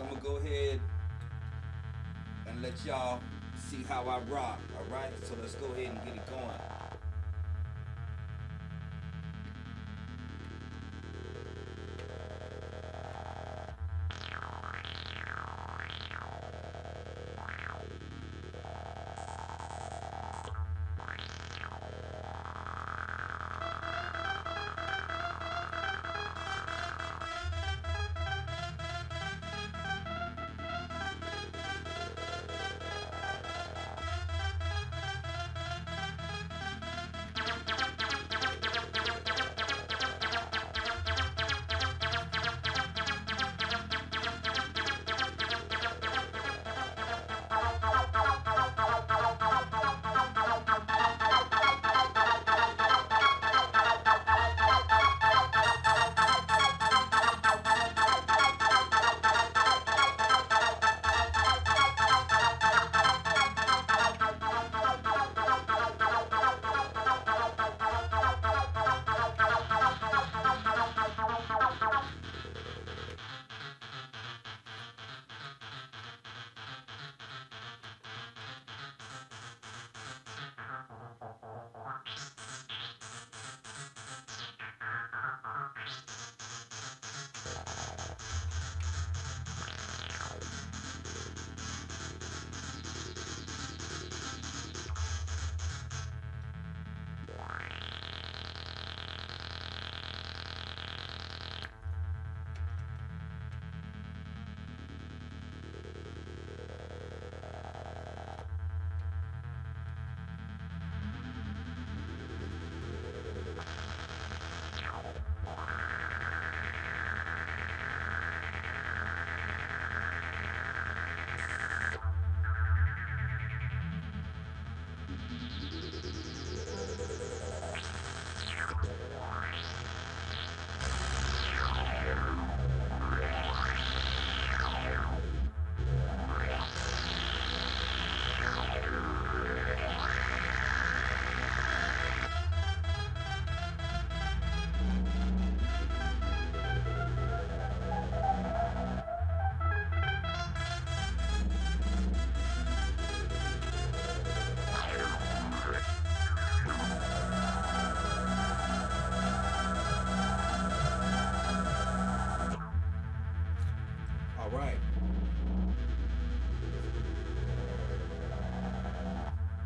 So I'm gonna go ahead and let y'all see how I rock. All right. So let's go ahead and get it going.